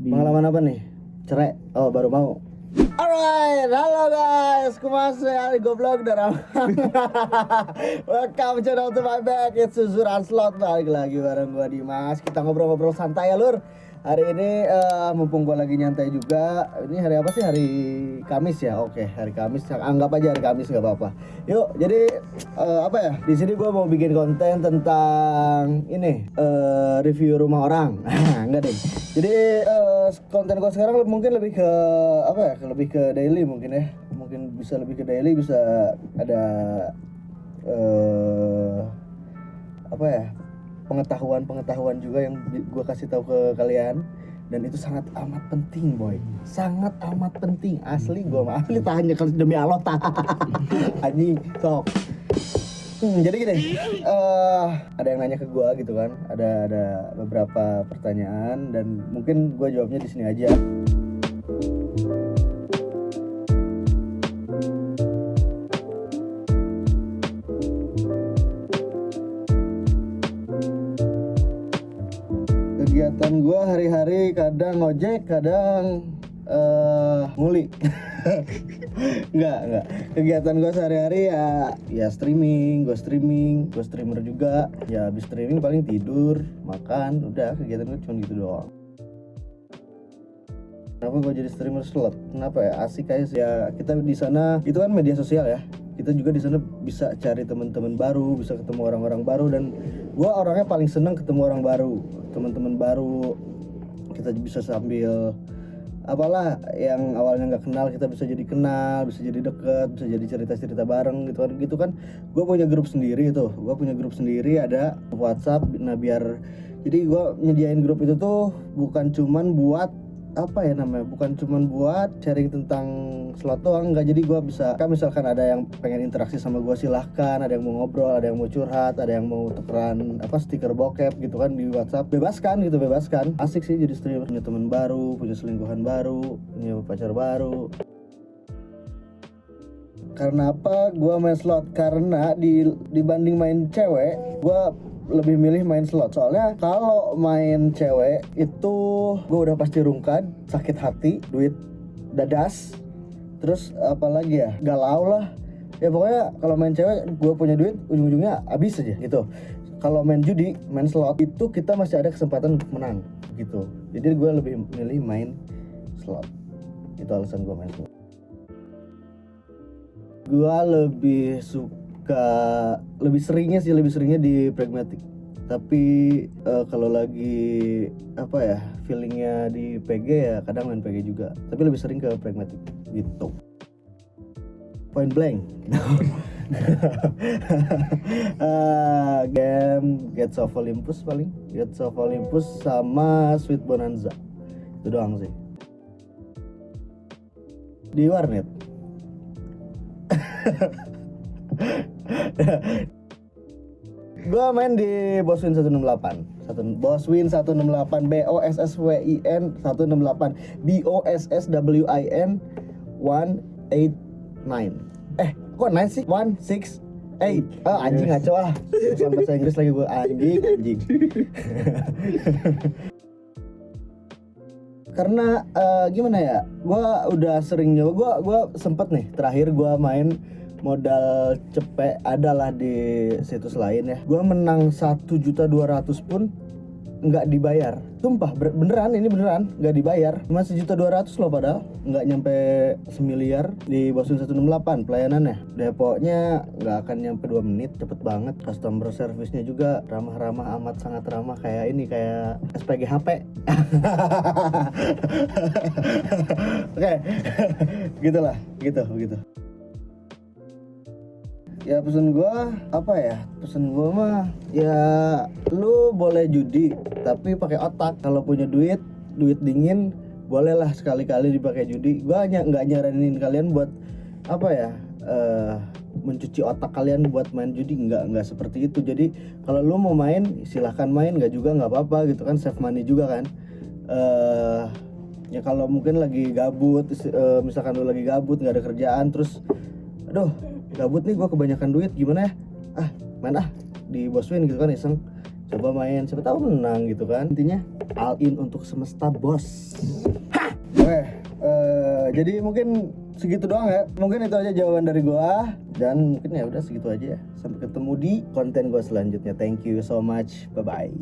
Di- Pengalaman apa nih? Cerai? Oh baru mau. Alright, halo guys, kemasi hari goblok darah. Welcome channel to my back, it's Suzuran Slot balik lagi bareng gua Dimas. Kita ngobrol-ngobrol santai ya lur. Hari ini eh, mumpung gua lagi nyantai juga. Ini hari apa sih? Hari Kamis ya. Oke, hari Kamis. Anggap aja hari Kamis nggak apa-apa. Yuk, jadi eh, apa ya? Di sini gua mau bikin konten tentang ini eh, review rumah orang. Enggak deh. Jadi konten gua sekarang mungkin lebih ke apa ya? Lebih ke daily mungkin ya. Mungkin bisa lebih ke daily, bisa ada eh apa ya? pengetahuan-pengetahuan juga yang gua kasih tahu ke kalian dan itu sangat amat penting boy sangat amat penting asli gua mah asli tanya kalau demi Allah tah anjing sok Hmm, jadi gini, eh ada yang nanya ke gua gitu kan, ada ada beberapa pertanyaan dan mungkin gua jawabnya di sini aja. Kegiatan gua hari-hari kadang ngojek, kadang eh nguli. enggak, enggak. Kegiatan gua sehari-hari ya ya streaming, gua streaming, gua streamer juga. Ya habis streaming paling tidur, makan, udah kegiatan gua cuma gitu doang. Kenapa gue jadi streamer slot? Kenapa ya? Asik aja sih. Ya kita di sana itu kan media sosial ya. Kita juga di sana bisa cari teman-teman baru, bisa ketemu orang-orang baru dan gua orangnya paling seneng ketemu orang baru, teman-teman baru. Kita bisa sambil apalah yang awalnya nggak kenal kita bisa jadi kenal, bisa jadi deket, bisa jadi cerita-cerita bareng gitu kan. Gitu kan. Gue punya grup sendiri tuh. Gue punya grup sendiri ada WhatsApp. Nah biar jadi gua nyediain grup itu tuh bukan cuman buat apa ya namanya bukan cuman buat sharing tentang slot doang nggak. Jadi gua bisa kan misalkan ada yang pengen interaksi sama gua silahkan. Ada yang mau ngobrol ada yang mau curhat ada yang mau tukeran apa stiker bokep gitu kan di WhatsApp. Bebaskan gitu bebaskan. Asik sih jadi streamer. Punya teman baru punya selingkuhan baru punya pacar baru. Karena apa? Gua main slot. Karena di dibanding main cewek gua lebih milih main slot. Soalnya kalau main cewek itu gua udah pasti rungkad sakit hati duit dadas terus apalagi ya? Galau lah. Ya pokoknya kalau main cewek gua punya duit ujung-ujungnya habis aja gitu. Kalau main judi main slot itu kita masih ada kesempatan untuk menang gitu. Jadi gua lebih milih main slot. Itu alasan gua main slot. Gua lebih suka lebih seringnya sih lebih seringnya di pragmatic tapi eh, kalau lagi apa ya feelingnya di PG ya kadang main PG juga. Tapi lebih sering ke pragmatic gitu. Point blank. Ah, game Gates of Olympus paling. Gates of Olympus sama Sweet Bonanza. Itu doang sih. Di warnet gua main di Boswin 168 satu Boswin 168 B O S S W I N 168 B O S S W I N 189 eh kok 9 sih 168 oh anjing ngaco ah bukan bahasa Inggris lagi gua. Anjing anjing. Karena eh, gimana ya? Gua udah sering nyoba. Gua gua sempet nih terakhir gua main modal cepet adalah di situs lain ya. Gua menang satu juta dua ratus pun nggak dibayar. Sumpah ber- beneran ini beneran nggak dibayar. Cuma sejuta dua ratus loh padahal nggak nyampe semiliar di Bosun 168 pelayanannya. Depoknya nggak akan nyampe 2 menit cepet banget. Customer service-nya juga ramah-ramah amat sangat ramah. Kayak ini kayak SPG HP oke gitulah gitu begitu ya pesan gua apa ya? Pesan gua mah ya lu boleh judi tapi pakai otak. Kalau punya duit duit dingin bolehlah sekali-kali dipakai judi. Gua hanya nggak nyaranin kalian buat apa ya eh mencuci otak kalian buat main judi. Nggak nggak seperti itu. Jadi kalau lu mau main silahkan main. Nggak juga nggak apa-apa gitu kan save money juga kan. Eh ya kalau mungkin lagi gabut eh, misalkan lu lagi gabut nggak ada kerjaan terus aduh gabut nih gua kebanyakan duit gimana ya ah main ah di Boswin gitu kan iseng coba main siapa tahu menang gitu kan intinya all in untuk semesta bos Oke, eh, jadi mungkin segitu doang ya. Mungkin itu aja jawaban dari gua dan mungkin ya udah segitu aja ya. Sampai ketemu di konten gua selanjutnya. Thank you so much. Bye bye.